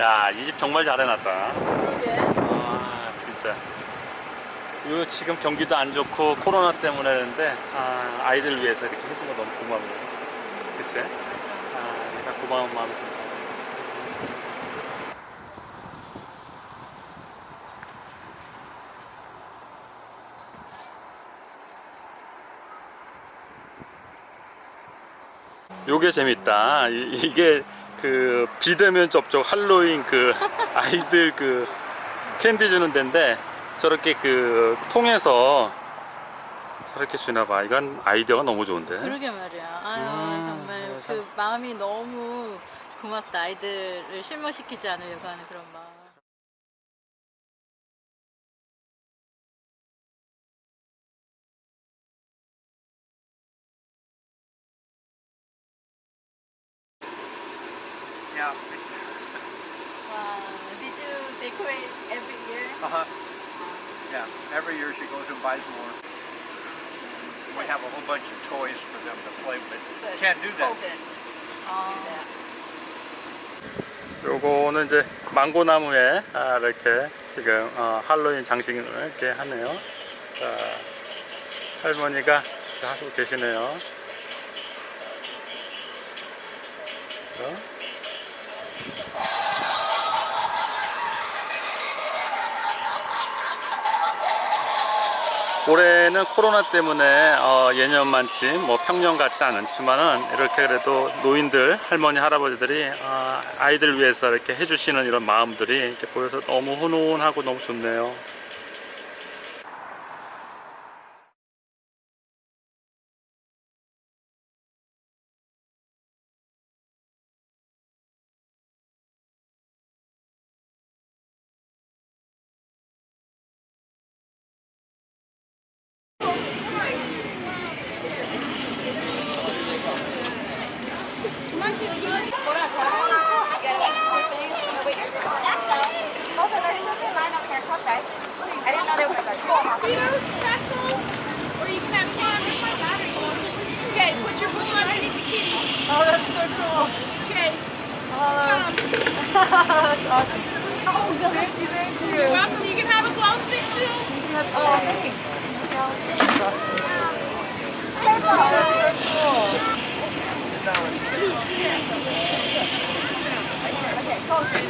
야, 이 집 정말 잘 해놨다. 아, 진짜. 요 지금 경기도 안 좋고 코로나 때문에 했는데 아, 아이들 위해서 이렇게 해준 거 너무 고맙네요. 그치? 아, 내가 고마운 마음이 듭니다. 요게 재밌다. 이- 이게 그 비대면 접촉 할로윈 그 아이들 그 캔디 주는 데인데 저렇게 그 통해서 저렇게 주나 봐. 이건 아이디어가 너무 좋은데. 그러게 말이야. 아유 음, 정말 그 마음이 너무 고맙다. 아이들을 실망시키지 않으려고 하는 그런 마음. Yeah. Wow. Did you decorate every year? Uh-huh. Yeah. Every year she goes and buys more. We have a whole bunch of toys for them to play with. Can't do that. 아, 요거는 이제 망고나무에 아, 이렇게 지금 어, 할로윈 장식을 이렇게 하네요. 자, 할머니가 하시고 계시네요. 어? 올해는 코로나 때문에 어, 예년만치 뭐 평년 같지 않지만은 이렇게 그래도 노인들 할머니 할아버지들이 어, 아이들 위해서 이렇게 해주시는 이런 마음들이 이렇게 보여서 너무 훈훈하고 너무 좋네요. I didn't know there was a pretzels, or you can have. Okay, put your bowl underneath the kitty. Oh, that's so cool. Okay. Oh, that's awesome. Oh, thank you, thank you. You're welcome. You can have a glow stick too. Oh, thanks. Oh, that's so cool. Okay. You can take a glow stick also. Mom, that one was big. Thanks,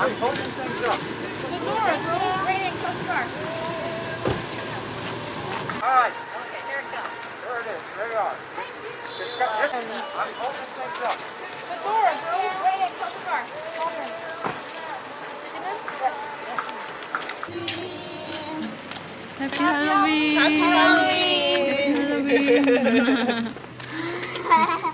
I'm holding things up. The door is rolling right in car. All right. Okay, here it comes. There it is. There you are. Thank you. This, I'm holding things up. The door is rolling right in. Happy Halloween! Halloween! Happy Halloween!